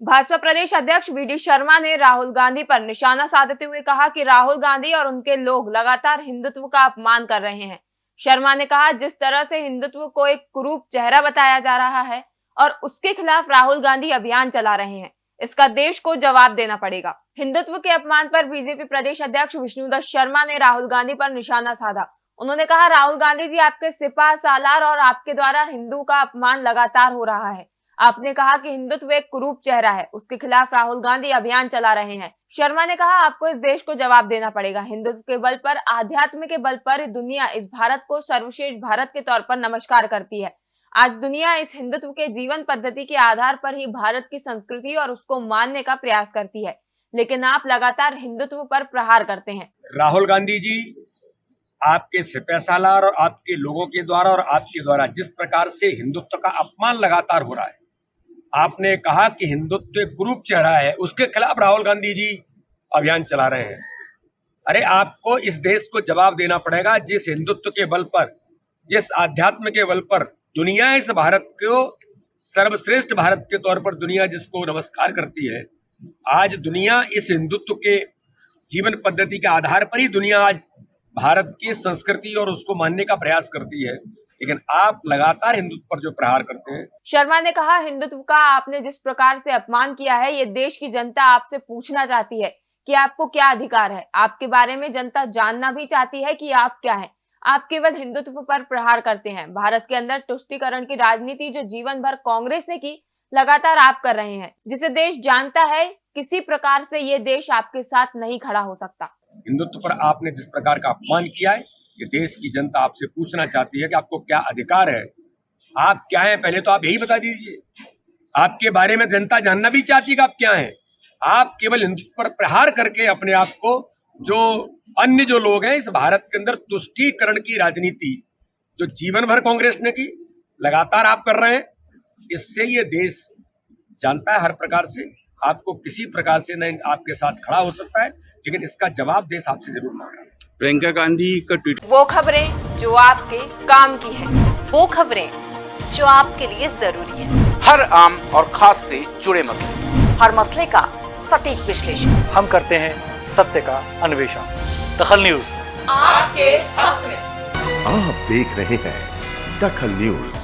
भाजपा प्रदेश अध्यक्ष we D Sharma ने राहुल गांधी पर निशाना साधते हुए कहा कि राहुल गांधी और उनके लोग लगातार हिंदुत्व का अपमान कर रहे हैं। शर्मा ने कहा, जिस तरह से हिंदुत्व को एक कुरूप चेहरा बताया जा रहा है और उसके खिलाफ राहुल गांधी अभियान चला रहे हैं, इसका देश को जवाब देना पड़ेगा। हिंदुत्व के अपमान पर बीजेपी प्रदेश अध्यक्ष विष्णुदत्त शर्मा ने राहुल गांधी पर निशाना साधा। उन्होंने कहा, राहुल गांधी जी, आपके सिपा सालार और आपके द्वारा हिंदू का अपमान लगातार हो रहा है। आपने कहा कि हिंदुत्व एक कुरूप चेहरा है, उसके खिलाफ राहुल गांधी अभियान चला रहे हैं। शर्मा ने कहा, आपको इस देश को जवाब देना पड़ेगा। हिंदुत्व के बल पर, आध्यात्म के बल पर दुनिया इस भारत को सर्वश्रेष्ठ भारत के तौर पर नमस्कार करती है। आज दुनिया इस हिंदुत्व के जीवन पद्धति के आधार पर ही भारत की संस्कृति और उसको मानने का प्रयास करती है, लेकिन आप लगातार हिंदुत्व पर प्रहार करते हैं। राहुल गांधी जी, आपके सिपह सालार और आपके लोगों के द्वारा और आपके द्वारा जिस प्रकार से हिंदुत्व का अपमान लगातार हो रहा है आपने कहा कि हिंदुत्व एक ग्रुप चेहरा है, उसके खिलाफ राहुल गांधी जी अभियान चला रहे हैं। अरे, आपको इस देश को जवाब देना पड़ेगा, जिस हिंदुत्व के बल पर, जिस आध्यात्म के बल पर दुनिया इस भारत को, सर्वश्रेष्ठ भारत के तौर पर दुनिया जिसको नमस्कार करती है, आज दुनिया इस हिंदुत्व के जीवन पद्धति के आधार पर ही दुनिया आज भारत की संस्कृति और उसको मानने का प्रयास करती है। लेकिन आप लगातार हिंदुत्व पर जो प्रहार करते हैं। शर्मा ने कहा हिंदुत्व का आपने जिस प्रकार से अपमान किया है ये देश की जनता आपसे पूछना चाहती है कि आपको क्या अधिकार है। आपके बारे में जनता जानना भी चाहती है कि आप क्या है। आप केवल हिंदुत्व पर प्रहार करते हैं। भारत के अंदर तुष्टिकरण की राजनीति जो जीवन भर कांग्रेस ने की लगातार आप कर रहे हैं। जिसे देश जानता है किसी प्रकार से ये देश आपके साथ नहीं खड़ा हो सकता। हिंदुत्व पर आपने जिस प्रकार का अपमान किया है ये देश की जनता आपसे पूछना चाहती है कि आपको क्या अधिकार है? आप क्या हैं? पहले तो आप यही बता दीजिए। आपके बारे में जनता जानना भी चाहती है कि आप क्या हैं? आप केवल हिंदुत्व पर प्रहार करके अपने आप को जो अन्य जो लोग हैं, इस भारत के अंदर तुष्टीकरण की राजनीति जो जीवन भर कांग्रेस ने की, लगातार आप कर रहे हैं, इससे ये देश जानता है हर प्रकार से। आपको किसी प्रकार से न आपके साथ खड़ा हो सकता है, लेकिन इसका जवाब देश आपसे ज़रूर मांग रहा है प्रियंका गांधी का ट्वीट। वो खबरें जो आपके काम की है। वो खबरें जो आपके लिए ज़रूरी है। हर आम और खास से जुड़े मसले। हर मसले का सटीक विश्लेषण। हम करते हैं सत्य का अन्वेषण। दखल न्यूज़। आपके हक में। आप देख रहे हैं दखल न्यूज़।